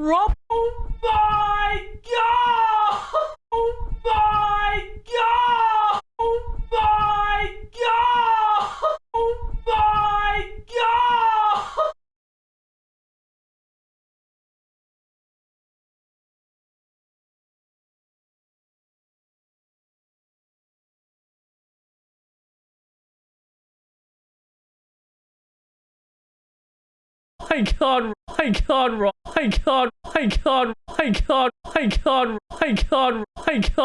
Oh my god! Oh my god! Oh my god! Oh my god! Oh my god! My god, my god, my god, my god, my god, my god, my god.